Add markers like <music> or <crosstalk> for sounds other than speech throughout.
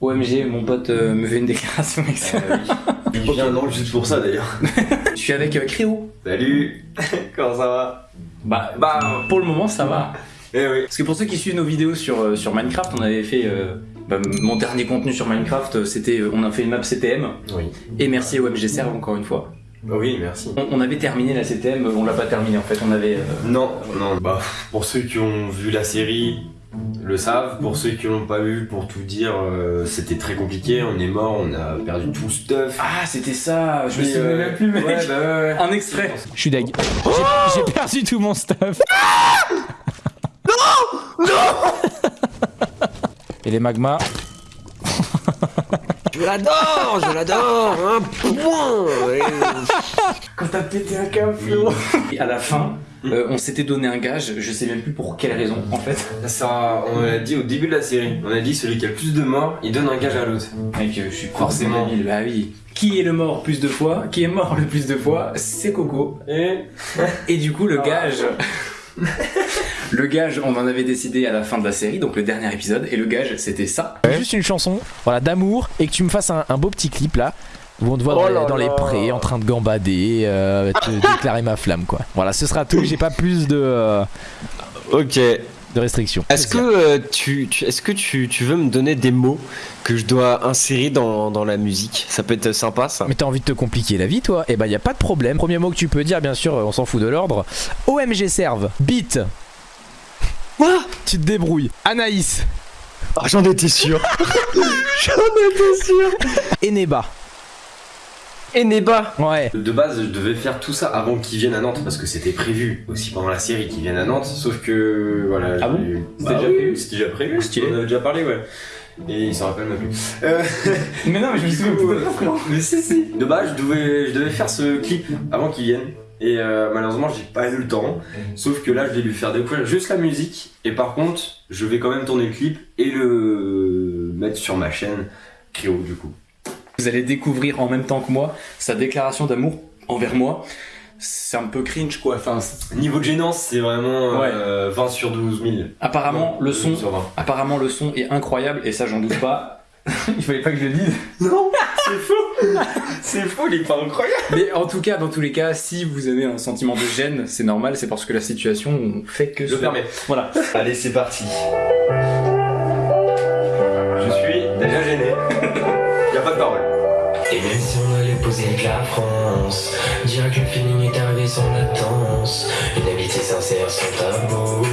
OMG, mon pote euh, me fait une déclaration avec ça. <laughs> Il vient non juste pour ça d'ailleurs. <laughs> Je suis avec euh, Créo. Salut <laughs> Comment ça va? Bah, bah, pour le moment, ça va. Eh oui. Parce que pour ceux qui suivent nos vidéos sur, euh, sur Minecraft, on avait fait. euh, bah, mon dernier contenu sur Minecraft, c'était. euh, On a fait une map CTM. Oui. Et merci OMG Serve encore une fois. Oui, merci. On, on avait terminé la CTM, on l'a pas terminé en fait. On avait. euh, Non, non. Bah, pour ceux qui ont vu la série, le savent. Pour ceux qui l'ont pas vu, pour tout dire, euh, c'était très compliqué. On est mort, on a perdu tout le stuff. Ah, c'était ça Je me souviens euh, même plus, mec. Ouais, bah ouais, ouais. Un extrait. Je suis deg. J'ai- J'ai perdu tout mon stuff. Et les magmas. Je l'adore, je l'adore, un point Quand t'as pété un câble. Et à la fin, euh, on s'était donné un gage, je sais même plus pour quelle raison en fait. Ça, on l'a dit au début de la série. On a dit celui qui a le plus de morts, il donne un gage à l'autre. Mec, je suis Forcément. débile. Bah oui. Qui est le mort plus de fois Qui est mort le plus de fois C'est Coco. Et Et du coup, le gage. <laughs> le gage, on en avait décidé à la fin de la série, donc le dernier épisode, et le gage, c'était ça. Juste une chanson, voilà, d'amour, et que tu me fasses un, un beau petit clip là, où on te voit dans, Oh les, dans prés, en train de gambader, euh, te <laughs> déclarer ma flamme, quoi. Voilà, ce sera tout. J'ai pas plus de, euh, Ok. de restrictions. Est-ce que, euh, tu, tu- est-ce que tu, tu veux me donner des mots que je dois insérer dans, dans la musique? Ça peut être sympa ça. Mais t'as envie de te compliquer la vie, toi? Eh ben, y a pas de problème. Premier mot que tu peux dire, bien sûr, on s'en fout de l'ordre. OMG serve. Beat. Quoi Tu te débrouilles. Anaïs. Ah, J'en étais sûr <laughs> J'en étais sûr Eneba. Eneba Ouais. de base, je devais faire tout ça avant qu'ils viennent à Nantes parce que c'était prévu aussi pendant la série qu'ils viennent à Nantes. Sauf que voilà. Ah bon C'était Bah déjà oui, prévu C'était déjà prévu. Stylé. On avait déjà parlé, ouais. Et il s'en rappelle même plus. <laughs> Euh, Mais non, mais je me souviens Ouais. Mais si, si. De base, je devais, je devais faire ce clip avant qu'il vienne. Et euh, malheureusement, j'ai pas eu le temps. Sauf que là, je vais lui faire découvrir juste la musique. Et par contre, je vais quand même tourner le clip et le mettre sur ma chaîne Créo, du coup. Vous allez découvrir en même temps que moi sa déclaration d'amour envers moi. C'est un peu cringe quoi. Enfin, Niveau de gênance, c'est vraiment Ouais. euh, 20 sur 12 000. apparemment le son, Sur 20. apparemment le son est incroyable et ça j'en doute pas. <laughs> il fallait pas que je le dise. Non, c'est faux. c'est faux, il est pas incroyable. Mais en tout cas, dans tous les cas, si vous avez un sentiment de gêne, c'est normal, c'est parce que la situation fait que Je ce- permets. Voilà. Allez, c'est parti. Je suis déjà gêné. y a pas de parole. Et même si on allait poser avec la France, dirais que le feeling est arrivé sans latence. Une amitié sincère sans tabou.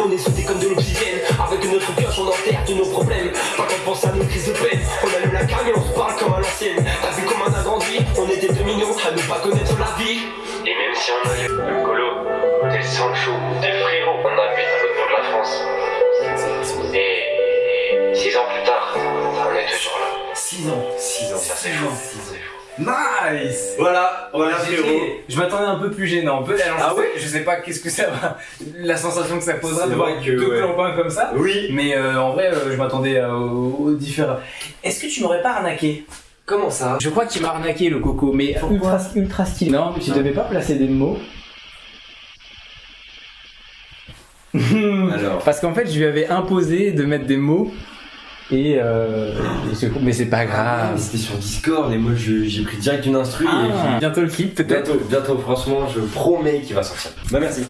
On est soudés comme de l'obsidienne. Avec notre pioche, on enterre tous nos problèmes. Pas qu'on pense à nos crises de peine. On allume la carrière, on se parle comme à l'ancienne. T'as vu comment on a grandi On était deux millions à ne pas connaître la vie. Et même si on a eu Nice Voilà, voilà frérot. Je m'attendais un peu plus gênant. Peut alors, Ah je sais- Je sais pas qu'est-ce que ça va. <laughs> La sensation que ça posera de voir deux ouais. clampins comme ça. Oui. Mais euh, en vrai, euh, je m'attendais euh, aux, différents. Est-ce que tu m'aurais pas arnaqué? Comment ça? Je crois qu'il m'a arnaqué le coco, mais ultra, ultra stylé. Non, mais tu devais pas placer des mots. <laughs> Alors. Parce qu'en fait, je lui avais imposé de mettre des mots. Et, euh, et mais c'est pas Ah, grave. mais c'était sur Discord et moi je- j'ai pris direct une instru Ah, et puis bientôt le clip peut-être. bientôt, bientôt franchement je promets qu'il va sortir. Bah merci.